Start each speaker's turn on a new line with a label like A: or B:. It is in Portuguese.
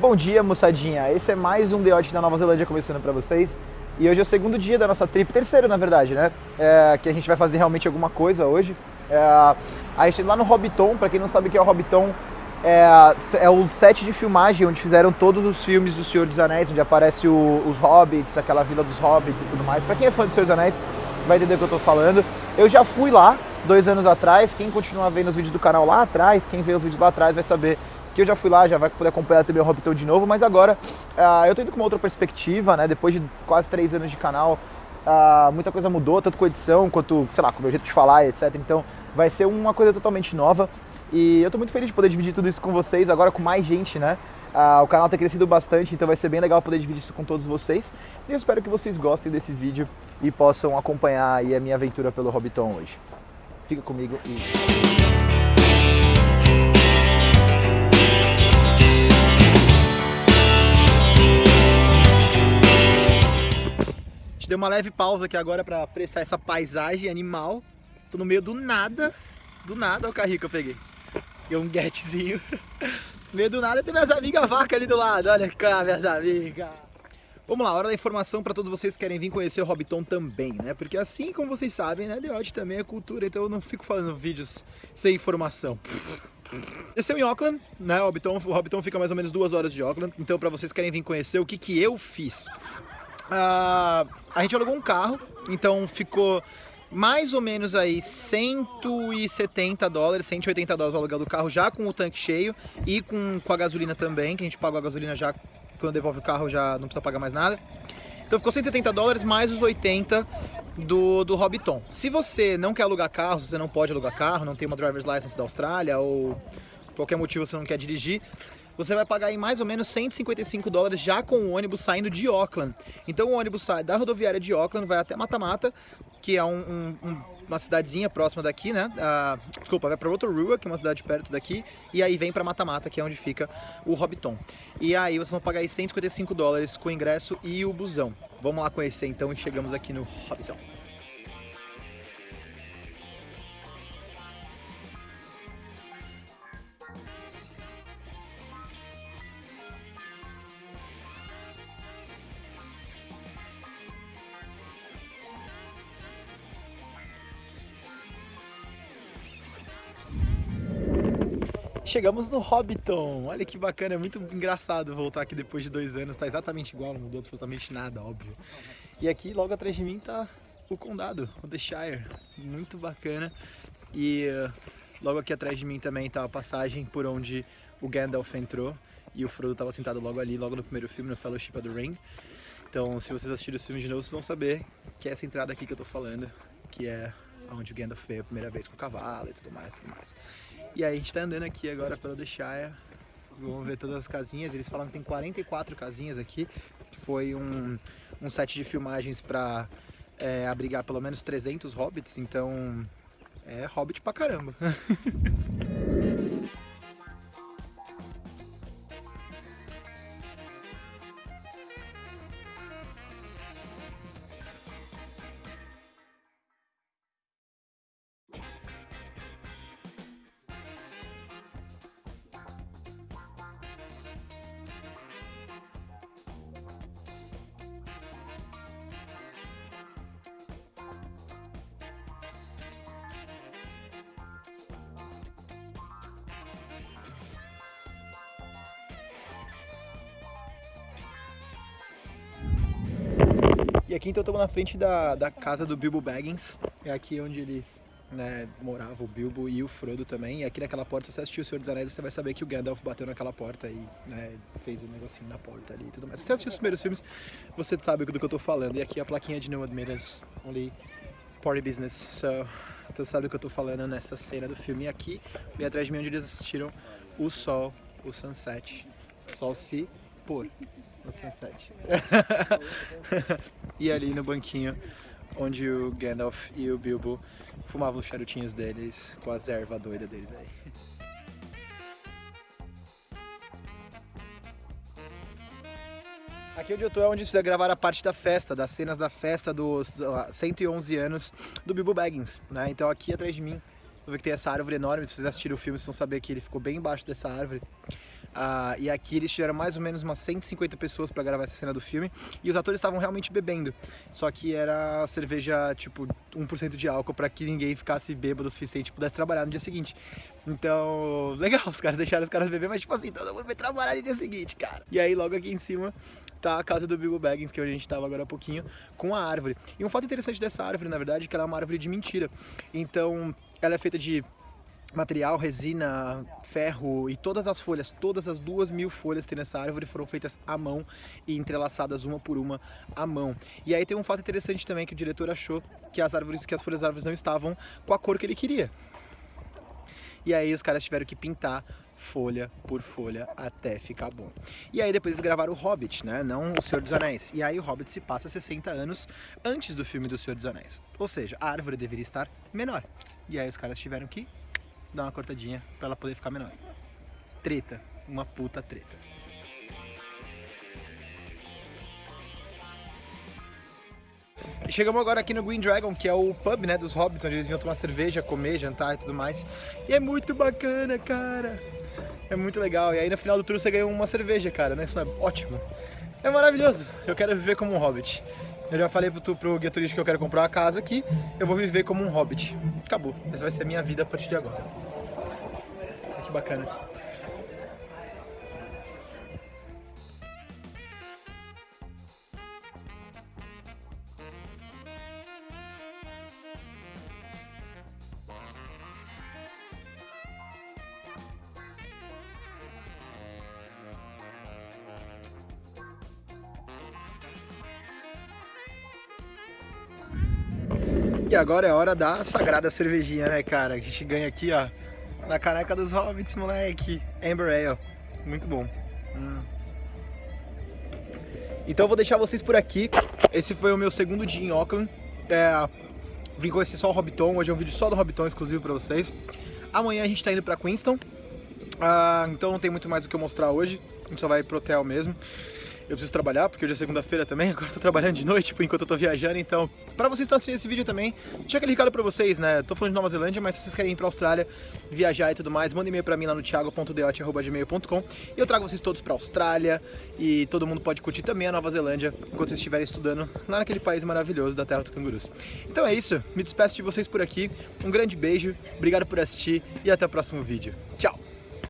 A: Bom dia, moçadinha. Esse é mais um Odd da Nova Zelândia começando pra vocês. E hoje é o segundo dia da nossa trip, terceiro na verdade, né? É, que a gente vai fazer realmente alguma coisa hoje. É, a gente lá no Hobbiton, pra quem não sabe o que é o Hobbiton, é, é, o set de filmagem onde fizeram todos os filmes do Senhor dos Anéis, onde aparece o, os Hobbits, aquela vila dos Hobbits e tudo mais. Pra quem é fã do Senhor dos Anéis, vai entender o que eu tô falando. Eu já fui lá dois anos atrás, quem continua vendo os vídeos do canal lá atrás, quem vê os vídeos lá atrás vai saber que eu já fui lá, já vai poder acompanhar também o Hobbiton de novo, mas agora uh, eu tô indo com uma outra perspectiva, né? Depois de quase três anos de canal, uh, muita coisa mudou, tanto com a edição quanto, sei lá, com o meu jeito de falar, etc. Então vai ser uma coisa totalmente nova. E eu tô muito feliz de poder dividir tudo isso com vocês, agora com mais gente, né? Uh, o canal tem crescido bastante, então vai ser bem legal poder dividir isso com todos vocês. E eu espero que vocês gostem desse vídeo e possam acompanhar aí a minha aventura pelo Hobbiton hoje. Fica comigo e... gente deu uma leve pausa aqui agora para apreciar essa paisagem animal. Tô no meio do nada, do nada, olha o carrinho que eu peguei. E um getzinho. no meio do nada tem minhas amigas vaca ali do lado, olha cá minhas amigas. Vamos lá, hora da informação para todos vocês que querem vir conhecer o Hobbiton também, né? Porque assim como vocês sabem, né, Odd também é cultura, então eu não fico falando vídeos sem informação. Esse é em Auckland, né? O Hobbiton, o Hobbiton fica mais ou menos duas horas de Auckland, então para vocês que querem vir conhecer o que, que eu fiz. Uh, a gente alugou um carro, então ficou mais ou menos aí 170 dólares, 180 dólares o aluguel do carro já com o tanque cheio e com, com a gasolina também, que a gente pagou a gasolina já quando devolve o carro já não precisa pagar mais nada. Então ficou 170 dólares mais os 80 do, do Hobbiton. Se você não quer alugar carro, você não pode alugar carro, não tem uma driver's license da Austrália ou qualquer motivo você não quer dirigir, você vai pagar em mais ou menos 155 dólares já com o ônibus saindo de Auckland. Então o ônibus sai da rodoviária de Auckland, vai até Matamata, que é um, um, uma cidadezinha próxima daqui, né? Uh, desculpa, vai para Rotorua, que é uma cidade perto daqui, e aí vem para Matamata, que é onde fica o Hobbiton. E aí vocês vão pagar aí 155 dólares com o ingresso e o busão. Vamos lá conhecer então e chegamos aqui no Hobbiton. Chegamos no Hobbiton, olha que bacana, é muito engraçado voltar aqui depois de dois anos, tá exatamente igual, não mudou absolutamente nada, óbvio. E aqui logo atrás de mim tá o condado, o The Shire, muito bacana. E uh, logo aqui atrás de mim também tá a passagem por onde o Gandalf entrou e o Frodo estava sentado logo ali, logo no primeiro filme, no Fellowship of the Ring. Então se vocês assistirem o filme de novo, vocês vão saber que é essa entrada aqui que eu tô falando, que é onde o Gandalf veio a primeira vez com o cavalo e tudo mais, tudo mais. E aí a gente tá andando aqui agora pelo The Shire, vamos ver todas as casinhas, eles falam que tem 44 casinhas aqui, foi um, um set de filmagens para é, abrigar pelo menos 300 hobbits, então é hobbit pra caramba. E aqui então estamos na frente da, da casa do Bilbo Baggins, é aqui onde eles né, moravam, o Bilbo e o Frodo também. E aqui naquela porta, se você assistiu o Senhor dos Anéis, você vai saber que o Gandalf bateu naquela porta e né, fez um negocinho na porta ali e tudo mais. Se você assistiu os primeiros filmes, você sabe do que eu estou falando. E aqui a plaquinha de No Admittance, Only Party Business. So, então sabe do que eu estou falando nessa cena do filme. E aqui, bem atrás de mim, onde eles assistiram o sol, o sunset, o sol se pôr no sunset. e ali no banquinho onde o Gandalf e o Bilbo fumavam os charutinhos deles com as ervas doidas deles aí. Aqui onde eu tô é onde vocês gravaram a parte da festa, das cenas da festa dos 111 anos do Bilbo Baggins, né? Então aqui atrás de mim, eu ver que tem essa árvore enorme, se vocês assistiram o filme vocês vão saber que ele ficou bem embaixo dessa árvore. Uh, e aqui eles tiveram mais ou menos umas 150 pessoas para gravar essa cena do filme. E os atores estavam realmente bebendo. Só que era cerveja, tipo, 1% de álcool para que ninguém ficasse bêbado o suficiente e pudesse trabalhar no dia seguinte. Então, legal, os caras deixaram os caras beber, mas tipo assim, todo mundo vai trabalhar no dia seguinte, cara. E aí logo aqui em cima tá a casa do Bilbo Baggins, que é onde a gente estava agora há pouquinho, com a árvore. E um fato interessante dessa árvore, na verdade, é que ela é uma árvore de mentira. Então, ela é feita de material, resina, ferro e todas as folhas, todas as duas mil folhas que tem nessa árvore foram feitas à mão e entrelaçadas uma por uma à mão. E aí tem um fato interessante também que o diretor achou que as árvores, que as folhas das árvores não estavam com a cor que ele queria. E aí os caras tiveram que pintar folha por folha até ficar bom. E aí depois eles gravaram o Hobbit, né? Não o Senhor dos Anéis. E aí o Hobbit se passa 60 anos antes do filme do Senhor dos Anéis. Ou seja, a árvore deveria estar menor. E aí os caras tiveram que dar uma cortadinha para ela poder ficar menor. Treta, uma puta treta. Chegamos agora aqui no Green Dragon, que é o pub, né, dos hobbits, onde eles vinham tomar cerveja, comer, jantar e tudo mais. E é muito bacana, cara. É muito legal. E aí no final do tour você ganhou uma cerveja, cara, né? Isso é ótimo. É maravilhoso. Eu quero viver como um hobbit. Eu já falei pro, pro guia turístico que eu quero comprar uma casa aqui, eu vou viver como um hobbit. Acabou. Essa vai ser a minha vida a partir de agora. Que bacana. E agora é hora da sagrada cervejinha, né, cara? A gente ganha aqui, ó, na caneca dos Hobbits, moleque. Amber Ale. Muito bom. Hum. Então eu vou deixar vocês por aqui. Esse foi o meu segundo dia em Auckland. É, vim conhecer só o Hobbiton. Hoje é um vídeo só do Hobbiton, exclusivo pra vocês. Amanhã a gente tá indo pra Queenstown. Ah, então não tem muito mais o que eu mostrar hoje. A gente só vai pro hotel mesmo eu preciso trabalhar, porque hoje é segunda-feira também, agora tô trabalhando de noite por enquanto eu tô viajando, então pra vocês que estão assistindo esse vídeo também, deixa aquele recado pra vocês, né, tô falando de Nova Zelândia, mas se vocês querem ir pra Austrália, viajar e tudo mais, manda e-mail pra mim lá no thiago.deote.gmail.com e eu trago vocês todos pra Austrália e todo mundo pode curtir também a Nova Zelândia enquanto vocês estiverem estudando lá naquele país maravilhoso da terra dos cangurus. Então é isso, me despeço de vocês por aqui, um grande beijo, obrigado por assistir e até o próximo vídeo. Tchau!